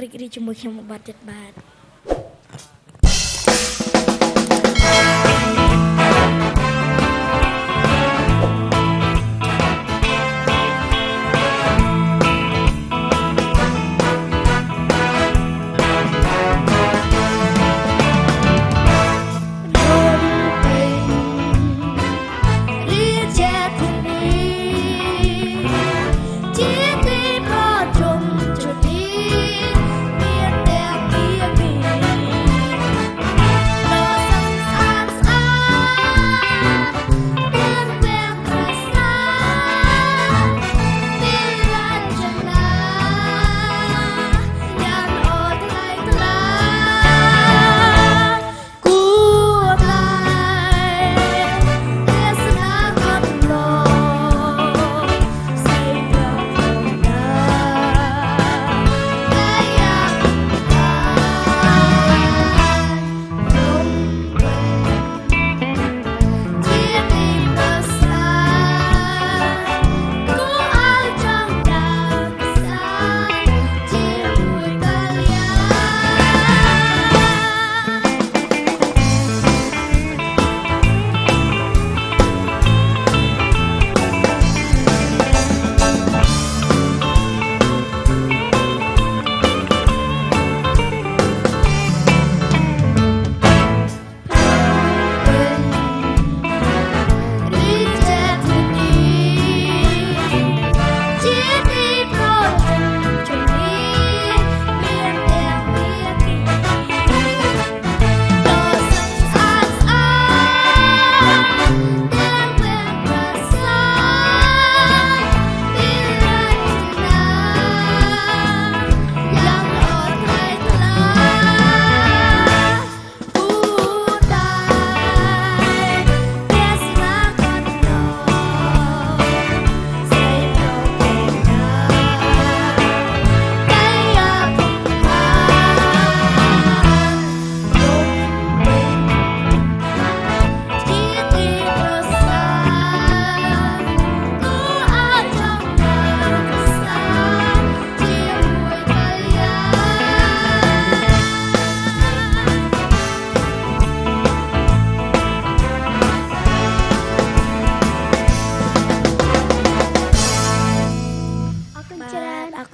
រីករាយជាមួយខ្ញុំមួយបាត់ទៀតបាទ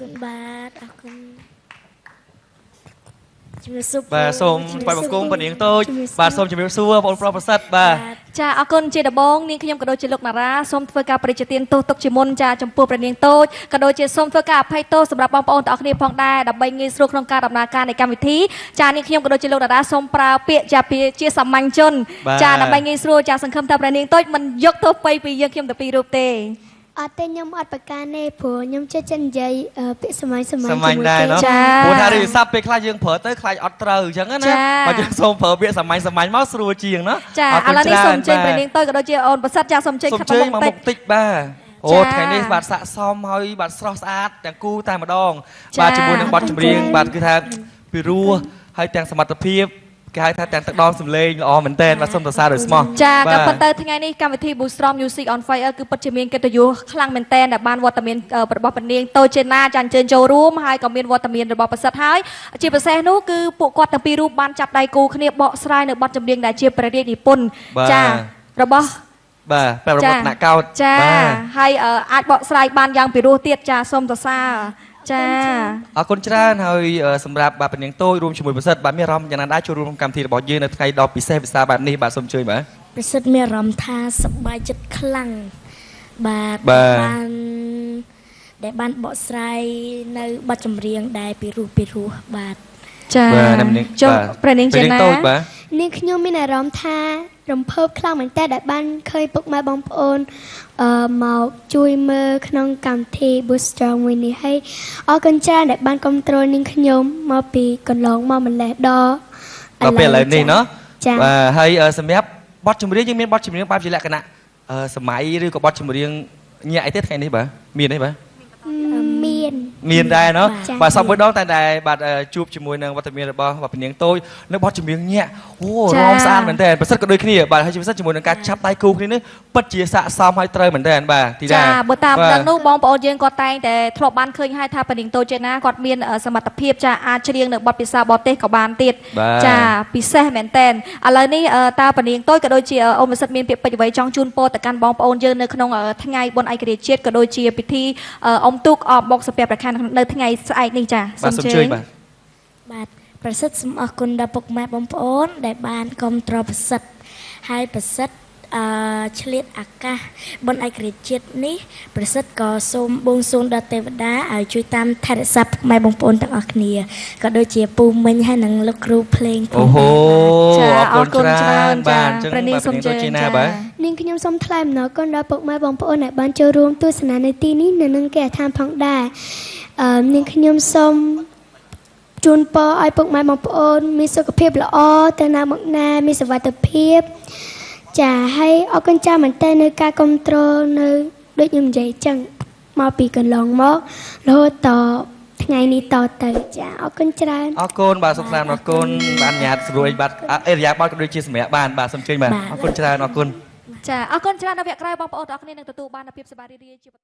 គុណបាទអរគុណជំរាបសួរបាទសូមថ្វាយបង្គំពនាងតូចជំរាបសួរបាទសូមជម្រាបសួរបងប្រុសប្រសិទ្ធបាទចាអរគុណជាដំបងនាងខ្ញុំក៏ដូចជាលោកណារ៉ាសូមធ្វើការប្រតិទានទោសទុកជាមុនចាចំពោះព្រះនាងតូចក៏ដូចជាសូមធ្វើការអភ័យទោសសម្រាប់បងប្អូនទាំងអស់គ្នាផងដែរដើម្បីងាយស្រួលក្នុងការដំណើរការនៃកម្មវិធីចានាងខ្ញុំក៏ដូចជាលោកណារ៉ាសូមប្រើពាក្យចាពាក្យជាសាមញ្ញជនបាទចាដើម្បីងាយស្រួលចាសង្ឃឹមថាព្រះនាងតូចមិនយកទោសបីពីយើងខ្ញុំទៅពីររូបទេ អត់ទេខ្ញុំអត់ប្រកាសទេព្រោះខ្ញុំចេះចិននិយាយពាក្យសម័យសម័យជាមួយគេចាព្រោះថារៀបសັບពេលខ្លះយើងប្រើទៅខ្លាចអត់ត្រូវអញ្ចឹងណាបើយើងសូមប្រើពាក្យសម័យសម័យមកស្រួលជាងណាចាឥឡូវនេះសូមចេញព្រះនាងទៅក៏ដូចជាអូនប្រសិទ្ធចាសូមចេញខាងមុខតិចបាទអូថ្ងៃនេះបាទស័កសមហើយបាទស្រស់ស្អាតទាំងគូតែម្ដងបាទជាមួយនឹងបទចម្រៀងបាទគឺថាពីរោះហើយទាំងសមត្ថភាព គេហៅថាទាំងទឹកដមសំឡេងល្អមែនតើបាទសូមសរសើរដោយស្មោះចាបាក៏ទប៉ុន្តែថ្ងៃនេះកម្មវិធី Boostrom Music on Fire គឺពិតជាមានកិត្តិយសខ្លាំងមែនទែនដែលបានវត្តមានអឺរបស់ពនាងតូចចេណាចាអញ្ជើញចូលរួមហើយក៏មានវត្តមានរបស់ប្រសិទ្ធហើយជាពិសេសនោះគឺពួកគាត់ទាំងពីររូបបានចាប់ដៃគូគ្នាបកស្រាយនៅបទចម្រៀងដែលជាព្រះរាជនិពន្ធបាទចារបស់បាទប្រាប់របស់ថ្នាក់កោតចាបាទហើយអឺអាចបកស្រាយបានយ៉ាងពិរោះទៀតចាសូមសរសើរ ចាអរគុណច្រើនហើយអឺសម្រាប់បាទពនាងតូចរួមជាមួយប្រសិទ្ធបាទមានអារម្មណ៍យ៉ាងណាដែរចូលរួមក្នុងកម្មវិធីរបស់យើងនៅថ្ងៃដ៏ពិសេសវិសាលបែបនេះបាទសូមជួយបាទប្រសិទ្ធមានអារម្មណ៍ថាសប្បាយចិត្តខ្លាំងបាទបាទបានដែលបានបកស្រាយនៅបទចម្រៀងដែលពីរោះពីរោះបាទចាបាទអ្នកនាងចុះបាទព្រះនាងព្រះចេនាងណាតូចបាទនាងខ្ញុំមានអារម្មណ៍ថា រំភើបខ្លាំងមែនតើដែលបានឃើញពុកម៉ែបងប្អូនអឺមកជួយមើលក្នុងកម្មវិធី Boost Strong មួយនេះហើយអរគុណច្រើនដែលបានគ្រប់គ្រងនាងខ្ញុំមកពីកន្លងមកម្លេះដល់ដល់ពេលឥឡូវនេះណាបាទហើយសម្រាប់បទចម្រៀងយើងមានបទចម្រៀងបែបជាលក្ខណៈសម័យឬក៏បទចម្រៀងញាក់អីទេថ្ងៃនេះបាទមានអីបាទ មានដែរណោះបាទសពមួយដងតែតែបាទជួបជាមួយនឹងវត្តមានរបស់វត្តនាងតូចនៅបទចម្រៀងញាក់អូរងស្អាតមែនតើប្រសិទ្ធក៏ដូចគ្នាបាទហើយជាពិសេសជាមួយនឹងការចាប់ដៃគូគ្នានេះពិតជាស័កសមហើយត្រូវមែនតើបាទទីដែរចាបើតាមដឹងនោះបងប្អូនយើងគាត់តែងតែធ្លាប់បានឃើញហើយថាប៉ានាងតូចចេណាគាត់មានសមត្ថភាពចាអាចច្រៀងនៅបទពិសាបរទេសក៏បានទៀតចាពិសេសមែនតើឥឡូវនេះតាប៉ានាងតូចក៏ដូចជាអូមសិទ្ធមានពាក្យពេចន៍អ្វីចង់ជូនពរទៅកាន់បងប្អូនយើងនៅក្នុងថ្ងៃបុណ្យឯករាជ្យជាតិក៏ដូចជាពិធីអុំទូកអបបុកសព្វប្រខាន់នៅថ្ងៃស្អែកនេះចាបាទសូមជឿបាទបាទប្រសិទ្ធសូមអរគុណដល់ពុកម៉ែបងប្អូន ដែលបានគ្រប់គ្រងប្រសិទ្ធហើយប្រសិទ្ធអឺឆ្លៀតអាកាសបុណ្យឯករាជ្យជាតិនេះ ប្រសិទ្ធក៏សូមបួងសួងដល់ទេវតាឲ្យជួយតាមថែរក្សាពុកម៉ែបងប្អូនទាំងអស់គ្នាក៏ដូចជាពូមិញហើយនិងលោកគ្រូភ្លេងផងអូហូចាអរគុណច្រើនចាបាទអញ្ចឹងព្រះនាងបាទសូមជើតូចញជាណាចាបាទនាងខ្ញុំសូមថ្លែងអំណរគុណដល់ពុកម៉ែបងប្អូនដែលបានចូលរួមទស្សនានៅទីនេះនៅនឹងគេឋានផងដែរ អឺនាងខ្ញុំសូមជូនពរឲ្យពុកម៉ែបងប្អូន មានសុខភាពល្អទៅណាមកណាមានសុវត្ថិភាព ចាហើយអរគុណចាស់មែនតើនៅការគ្រប់គ្រងនៅដូចខ្ញុំនិយាយអញ្ចឹងមកពីកន្លងមករហូតតថ្ងៃនេះតទៅចាអរគុណច្រើនអរគុណបាទសុខសាន្តអរគុណបាទអនុញ្ញាតស្រួយបាទអអេរយាបតក៏ដូចជាសម្រាប់បានបាទសូមជឿបាទបាទអរគុណច្រើនអរគុណចាអរគុណច្រើនដល់វគ្គក្រោយបងប្អូនទាំងអស់គ្នានឹងទទួលបាននូវភាពសប្បាយរីករាយជា